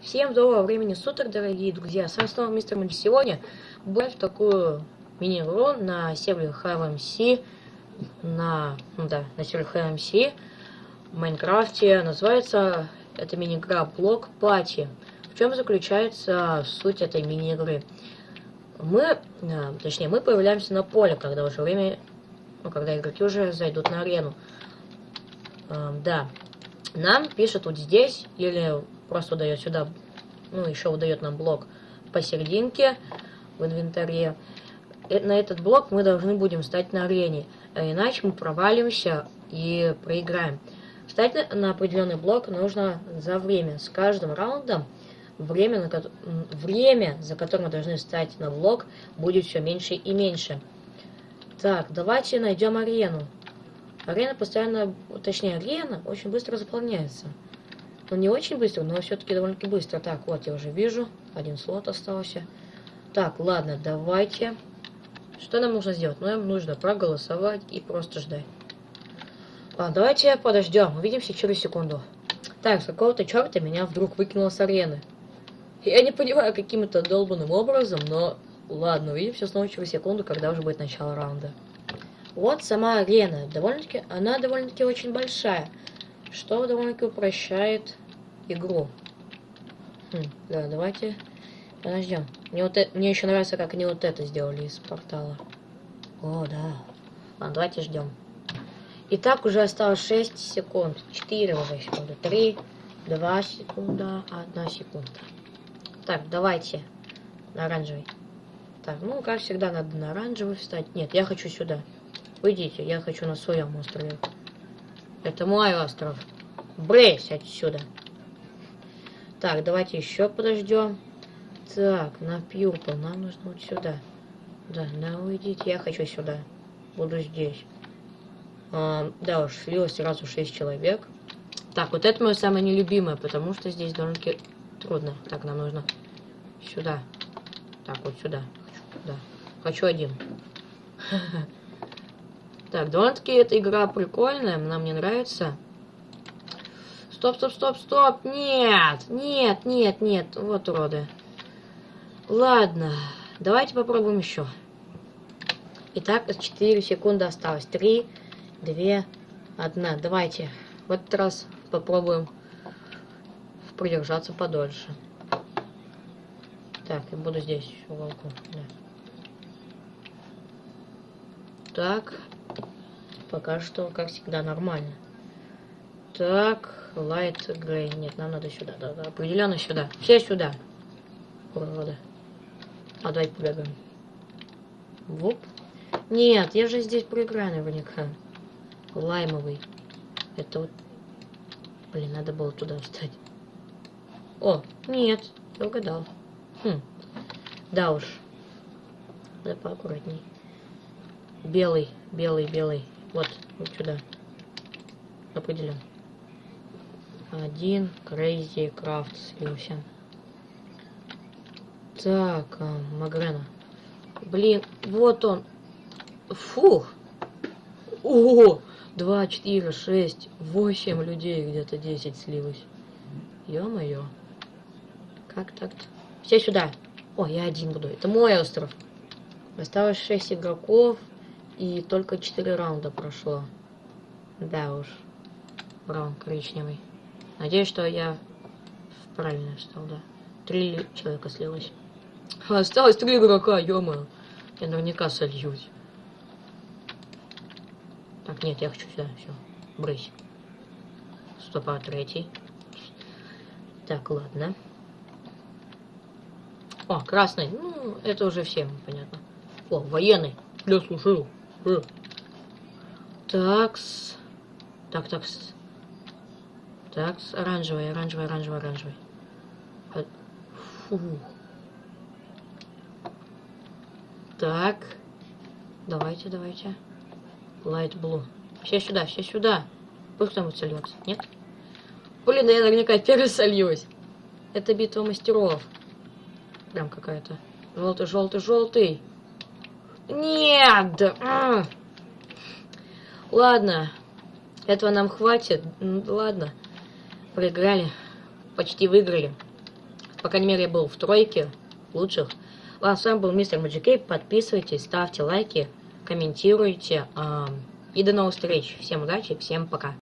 Всем доброго времени суток, дорогие друзья. С вами снова мистер Муди. Сегодня будет такую мини-игру на сервере HMC, на, ну да, на сервере HMC в Майнкрафте. Называется эта мини-игра Блок Пати. В чем заключается суть этой мини-игры? Мы, а, точнее, мы появляемся на поле, когда уже время, ну, когда игроки уже зайдут на арену. А, да, нам пишет вот здесь, или просто выдает сюда, ну, еще выдает нам блок посерединке в инвентаре. И на этот блок мы должны будем встать на арене, а иначе мы провалимся и проиграем. Встать на, определенный блок нужно за время. С каждым раундом время, на, время, за которым мы должны встать на блок, будет все меньше и меньше. Так, давайте найдем арену. Арена постоянно, точнее, арена очень быстро заполняется. Ну, не очень быстро, но все-таки довольно-таки быстро. Так, вот я уже вижу. Один слот остался. Так, ладно, давайте. Что нам нужно сделать? Нам нужно проголосовать и просто ждать. Ладно, давайте подождем. Увидимся через секунду. Так, с какого-то черта меня вдруг выкинуло с арены. Я не понимаю, каким-то долбанным образом, но ладно, увидимся снова через секунду, когда уже будет начало раунда. Вот сама арена. Довольно-таки, она довольно-таки очень большая что довольно-таки упрощает игру. Хм, да, давайте подождем. Мне, вот это, мне еще нравится, как они вот это сделали из портала. О, да. Ладно, давайте ждем. Итак, уже осталось 6 секунд. 4 уже секунды. 3, 2 секунда, 1 секунда. Так, давайте. На оранжевый. Так, ну, как всегда, надо на оранжевый встать. Нет, я хочу сюда. Уйдите, я хочу на своем острове. Это мой остров. Брейс отсюда. Так, давайте еще подождем. Так, на Пьюрпл. Нам нужно вот сюда. Да, да, уйдите. Я хочу сюда. Буду здесь. А, да уж, слилось сразу 6 человек. Так, вот это мое самое нелюбимое, потому что здесь довольно-таки трудно. Так, нам нужно сюда. Так, вот сюда. Да. Хочу один. Так, довольно-таки эта игра прикольная, она мне нравится. Стоп, стоп, стоп, стоп, нет, нет, нет, нет, вот уроды. Ладно, давайте попробуем еще. Итак, 4 секунды осталось. 3, 2, 1. Давайте в этот раз попробуем продержаться подольше. Так, я буду здесь в уголку. Да. Так, пока что, как всегда, нормально. Так, light gray. Нет, нам надо сюда. Да, да, определенно сюда. Все сюда. Уроды. А давай побегаем. Воп. Нет, я же здесь проиграю наверняка. Лаймовый. Это вот... Блин, надо было туда встать. О, нет, я угадал. Хм. Да уж. Да поаккуратней. Белый, белый, белый. Вот, вот сюда. Определен. Один Crazy Craft слился. Так, а, Магрена. Блин, вот он. Фух. Ого! Два, четыре, шесть, восемь людей, где-то десять слилось. Ё-моё. Как так-то? Все сюда. О, я один буду. Это мой остров. Осталось шесть игроков. И только 4 раунда прошло. Да уж. Браун коричневый. Надеюсь, что я правильно стал, да. Три человека слилось. Осталось три игрока, ё Я наверняка сольюсь. Так, нет, я хочу сюда, все. Брысь. Стопа, третий. Так, ладно. О, красный. Ну, это уже всем понятно. О, военный. Я слушаю. Э. Такс. Так, такс. Такс. Оранжевый, оранжевый, оранжевый, оранжевый. Фу. Так. Давайте, давайте. Light blue. Все сюда, все сюда. Пусть кто-нибудь сольется. Нет? Блин, да я наверняка первый сольюсь. Это битва мастеров. Прям какая-то. Желтый, желтый, желтый. Нет! А! Ладно. Этого нам хватит. Ладно. Проиграли. Почти выиграли. По крайней мере, я был в тройке лучших. Ладно, с вами был мистер Маджикей. Подписывайтесь, ставьте лайки, комментируйте. И до новых встреч. Всем удачи, всем пока.